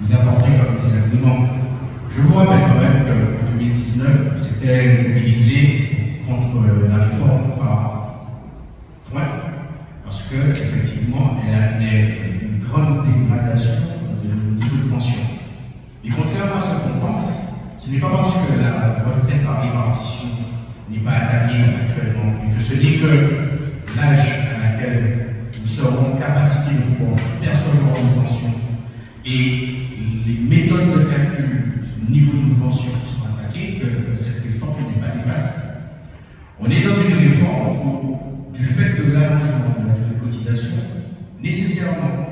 vous apporter comme des arguments. Je vous rappelle quand même qu'en 2019, c'était mobilisé contre la réforme par droite, parce que effectivement, elle amenait une grande dégradation de niveau de pension. Mais contrairement à ce qu'on pense, ce n'est pas parce que la retraite par répartition n'est pas attaquée actuellement, mais que ce n'est que l'âge à laquelle nous serons en capacité de pouvoir percevoir une pension nécessairement,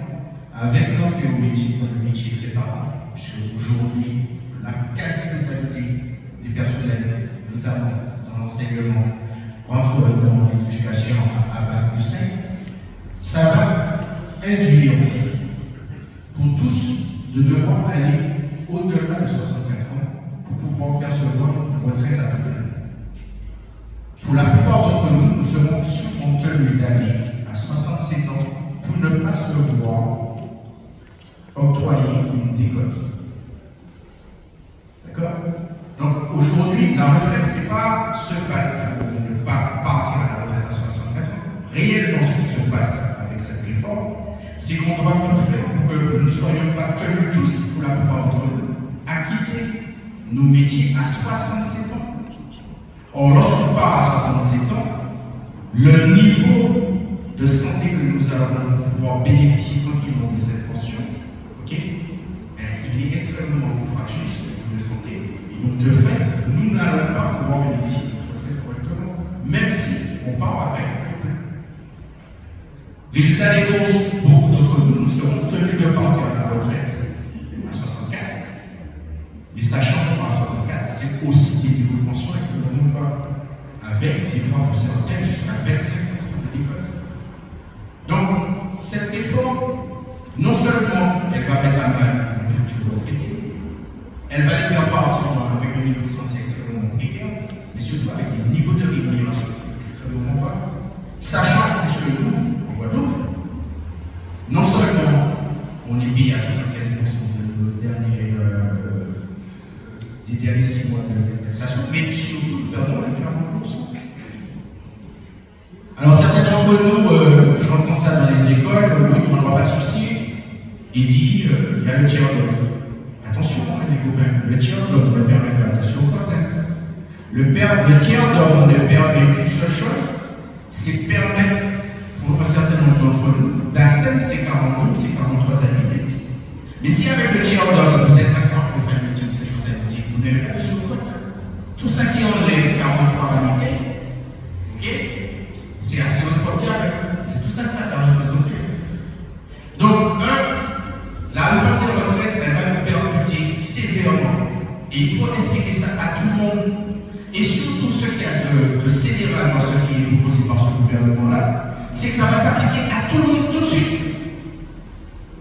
avec au métier, le métier tard, puisque aujourd'hui, la quasi-totalité des personnels, notamment dans l'enseignement, rentrent dans l'éducation à, bac 5, ça va induire pour tous de devoir aller au-delà de 65 ans pour pouvoir percevoir une retraite à peu Pour la plupart d'entre nous, nous serons sûrement tenus d'aller à 67 ans pour ne pas se voir octroyer une décote. D'accord? Donc aujourd'hui, la retraite, ce n'est pas se battre pour ne pas partir à la retraite à 64 ans. Réellement, ce qui se passe avec cette réforme, c'est qu'on doit tout faire pour que nous ne soyons pas tenus tous, pour la plupart d'entre nous, à quitter nos métiers à 67 ans. Or, lorsqu'on part à 67 ans, le niveau de santé que nous allons pouvoir bénéficier tranquillement de cette pension, ok, il est extrêmement fragile de santé. Et donc, de fait, nous n'allons pas pouvoir bénéficier de cette correctement, même si on part avec Résultat des courses, beaucoup d'entre nous, serons tenus de partir à la retraite à 64. Mais sachant qu'à 64, c'est aussi des niveaux de pension extrêmement bas, avec des formes de certaines jusqu'à 25% va mettre à mal le futur retraité, elle va les faire partir avec un niveau de santé extrêmement précaire, mais surtout avec des niveaux de rémunération. Extrêmement bas, sachant que nous, non seulement on est mis à 75% de nos derniers, euh, derniers 6 mois de taxation, mais surtout nous perdons les 40%. Alors certains d'entre nous, euh, j'entends ça dans les écoles, oui, on n'aura pas de souci, il dit, euh, il y a le d'homme. Attention, les copains, le ne permet pas, attention quand même. Le, le tiers d'homme ne permet qu'une seule chose, c'est permettre pour un certain nombre d'entre nous, d'atteindre ces 42 ces 43 annuités. Mais si avec le tiers d'homme, vous êtes d'accord pour le de ces annuités, vous n'avez pas de sous Tout ça qui enlève 43 annuités, ok, c'est assez responsable. C'est tout ça que ça va représenter. Donc, un, la réforme des retraites, elle va nous percuter sévèrement. Et il faut expliquer ça à tout le monde. Et surtout ce qui a de, de dans ce qui est proposé par ce gouvernement-là, c'est que ça va s'appliquer à tout le monde tout de suite.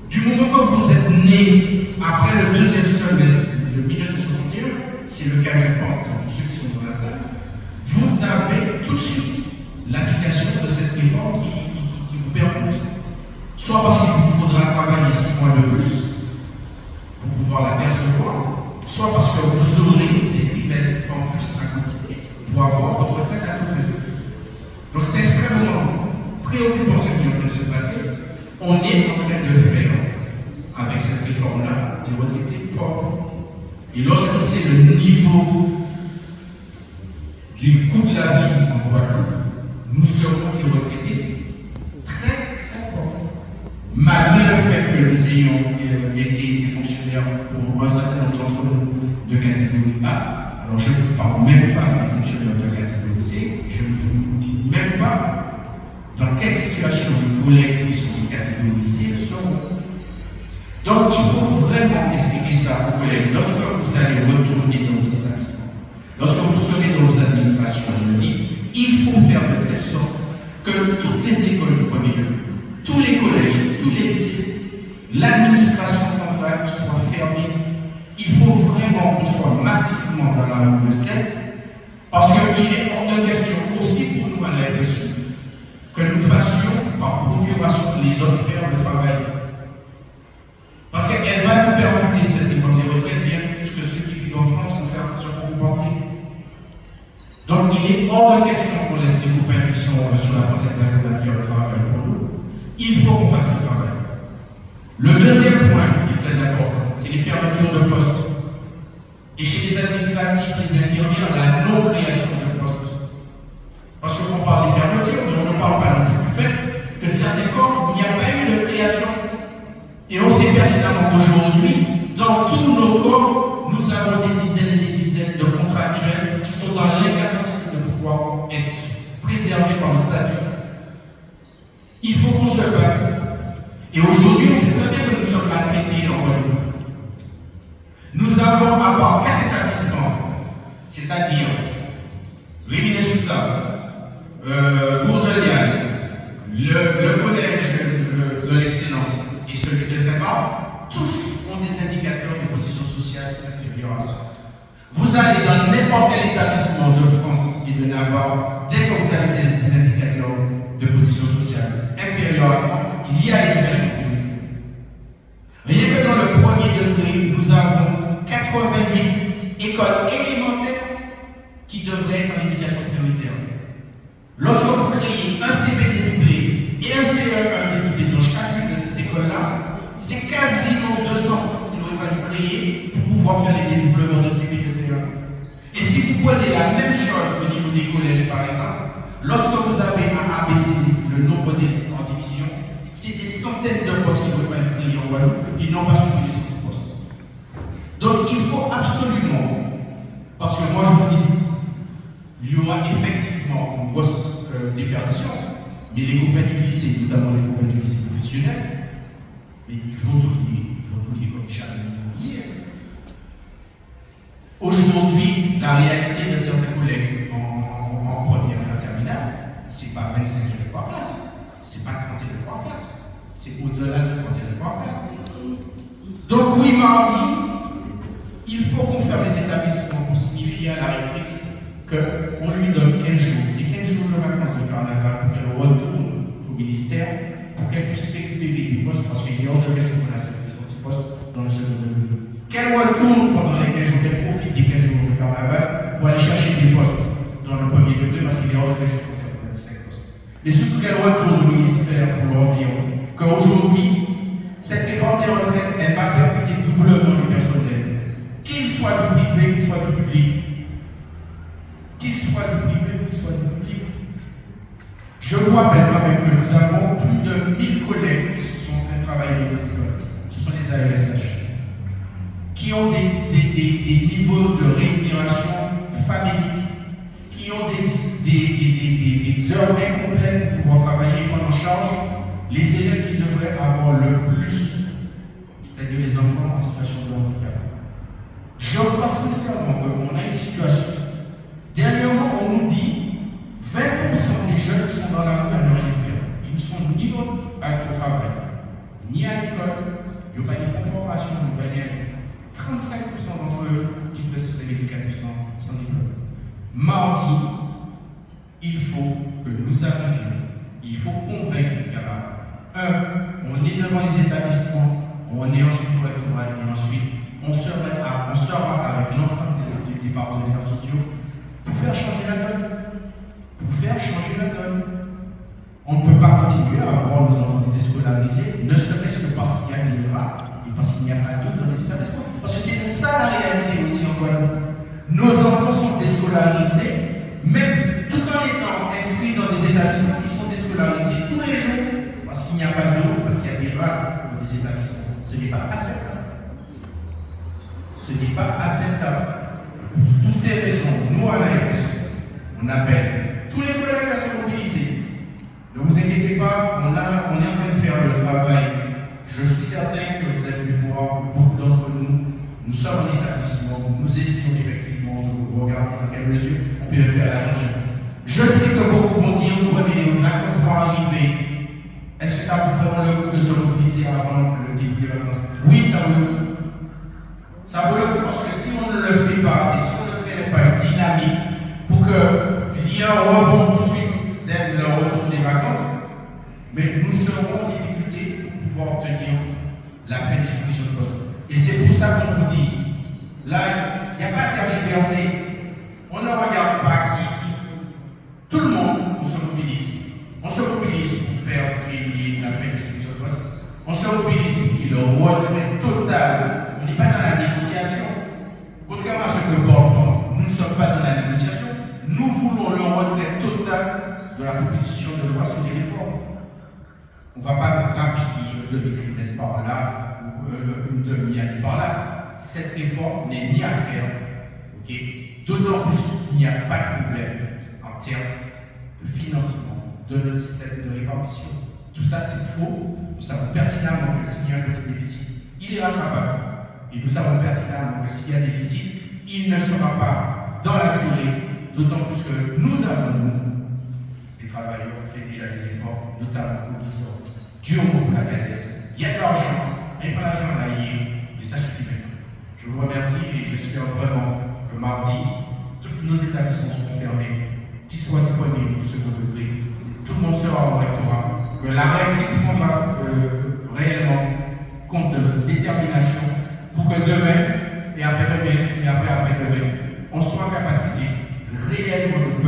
Du moment que vous êtes né après le deuxième semestre de 1961, c'est le cas, je pense, tous ceux qui sont dans la salle, vous avez tout de suite l'application de cette réforme qui, vous permet, soit parce qu'il vous faudra travailler six mois de plus pour pouvoir la percevoir, soit parce que vous aurez des trimestres en plus à cotiser pour avoir votre retraite à côté. Donc c'est ce qui est en train de se passer, on est en train de faire, avec cette réforme-là, des retraités propres. Et lorsqu'on sait le niveau du coût de la vie en Guadeloupe, nous serons des retraités très importants. Malgré le fait que nous ayons été des fonctionnaires pour un certain nombre d'entre nous de catégorie A, alors je ne vous parle même pas des fonctionnaires de catégorie C, je ne vous dis même pas dans quelle situation les collègues qui sont C sont. Donc il faut vraiment expliquer ça aux collègues. Lorsque vous allez retourner dans vos établissements, lorsque vous serez dans vos administrations, il faut faire de telle sorte que toutes les écoles de premier degré, tous les collèges, tous les lycées, l'administration centrale soit fermée. Il faut vraiment qu'on soit massivement dans la rue de 7, parce qu'il est hors de question aussi pour nous à ils ont peur de travail Parce qu'elle va nous permettre cette réforme des retraites bien plus que ceux qui vivent en France sont compensés. Donc il est hors de question qu'on laisse les compagnies qui sont euh, sur la France internationale qui travail pour nous. Il faut qu'on fasse qu'aujourd'hui, dans tous nos corps, nous avons des dizaines et des dizaines de contractuels qui sont dans l'incapacité de pouvoir être préservés comme statut. Il faut qu'on se batte. Et aujourd'hui, on sait très bien que nous sommes maltraités en Guadeloupe. Nous avons à part quatre établissements, c'est-à-dire Rémi Souta, euh, le, collège de, de l'excellence et celui de Saint-Marc, tous ont des indicateurs de position sociale inférieure à ça. Vous allez dans n'importe quel établissement de France et de Navarre, dès que vous avez des indicateurs de position sociale inférieure à ça, il y a l'éducation prioritaire. Voyez que dans le premier degré, nous avons 80 000 écoles élémentaires qui devraient être en éducation prioritaire. Lorsque vous créez un CPD doublé et un CE1 dédoublé dans chacune de ces écoles-là, c'est quasiment 200 postes pour pouvoir faire les dédoublements de CP et CE1. Et si vous prenez la même chose au niveau des collèges, par exemple, lorsque vous avez un ABC, le nombre d'élèves en division, c'est des centaines de postes qui devraient être créés en ils n'ont pas supprimé ces postes. Donc il faut absolument, parce que moi je vous dis, il y aura effectivement une grosse euh, mais les copains du lycée, notamment les copains du lycée professionnel, mais il faut tout lier. Aujourd'hui, la réalité de certains collègues en, première et en terminale, c'est pas 25 élèves par classe, c'est pas 30 élèves par classe, c'est au-delà de 30 élèves par classe. Donc oui, mardi, il faut qu'on ferme les établissements pour signifier à la rectrice qu'on lui donne 15 jours, et 15 jours de vacances de carnaval pour qu'elle retourne au ministère, pour qu'elle puisse récupérer du poste, parce qu'il y a de retourne pendant les 15 jours, qu'elle profite des 15 jours de carnaval pour aller chercher des postes dans le premier degré, parce qu'il a hors de question qu'on faire 25 postes. Et surtout qu'elle retourne au ministère pour leur dire qu'aujourd'hui, cette réforme des retraites, elle va permettre doublement le personnel, qu'il soit du privé, qu'il soit du public, qu'il soit du privé qu'il soit du public. Je vous rappelle quand même que nous avons plus de 1000 collègues qui sont en train de travailler dans. Ce sont les AESH qui ont des, des, des, niveaux de rémunération familique, qui ont des, heures incomplètes pour pouvoir travailler et prendre en charge les élèves qui devraient avoir le plus, c'est-à-dire les enfants en situation de handicap. Je pense sincèrement qu'on a une situation Dernièrement, on nous dit 20% des jeunes sont dans la rue à ne rien faire. Ils ne sont ni au travail, ni à l'école, il n'y a pas de conformation, il n'y a pas de 35% d'entre eux quittent le système éducatif sans, diplôme. Mardi, il faut que nous arrivions, il faut convaincre les. Un, on est devant les établissements, on est ensuite au rectorat et ensuite on se mettra, on sera avec l'ensemble des, des partenaires sociaux pour faire changer la donne. Pour faire changer la donne. On ne peut pas continuer à avoir nos enfants déscolarisés, ne serait-ce que parce qu'il y a des rats parce qu'il n'y a pas les établissements. Parce que c'est ça la réalité aussi en Guadeloupe. Nos enfants sont déscolarisés, même tout en étant inscrits dans des établissements qui sont déscolarisés tous les jours, parce qu'il n'y a pas d'eau, parce qu'il y a des rats dans des établissements. Ce n'est pas acceptable. Ce n'est pas acceptable. Pour toutes ces raisons, nous, à la on appelle tous les collègues à se mobiliser. Ne vous inquiétez pas, on est en train de faire le travail. Je suis certain que vous avez pu voir, beaucoup d'entre nous, nous sommes en établissement, nous essayons effectivement de regarder dans quelle mesure on peut faire la chanson. Je sais que beaucoup vont dire, vous voyez, les vacances vont arriver. Est-ce que ça vaut vraiment le coup de se mobiliser avant le début des vacances? Oui, ça vaut le coup. Ça vaut le coup parce que si on ne le fait pas, et si on ne crée pas une dynamique pour ait un rebond tout de suite dès le retour des vacances, mais nous serons pour obtenir la prédistribution de poste. Et c'est pour ça qu'on vous dit, là, il n'y a pas de tergiversé. On ne regarde pas qui, qui Tout le monde, on se mobilise. On se mobilise pour faire briller la prédistribution de poste. On se mobilise pour qu'il y ait le retrait total. On n'est pas dans la négociation. Contrairement à ce que Bob pense, nous ne sommes pas dans la négociation. Nous voulons le retrait total de la proposition de loi sur les réformes. On ne va pas rappeler de trimestre par là ou euh, une demi-année par là. Cette réforme n'est ni à faire. D'autant plus qu'il n'y a pas de problème en termes de financement de notre système de répartition. Tout ça, c'est faux. Nous savons pertinemment que s'il y a un petit déficit, il est rattrapable. Et nous savons pertinemment que s'il y a un déficit, il ne sera pas dans la durée, d'autant plus que nous avons, nous, les travailleurs, fait déjà des efforts, notamment au disant du haut la CADES. Il y a de l'argent, mais pas l'argent il et ça suffit maintenant. Je vous remercie et j'espère vraiment que mardi, tous nos établissements seront fermés, qu'ils soient disponibles pour second degré, tout le monde sera au rectorat, que la maîtrise prendra euh, réellement compte de notre détermination pour que demain, et après demain, et après après demain, on soit en capacité réellement de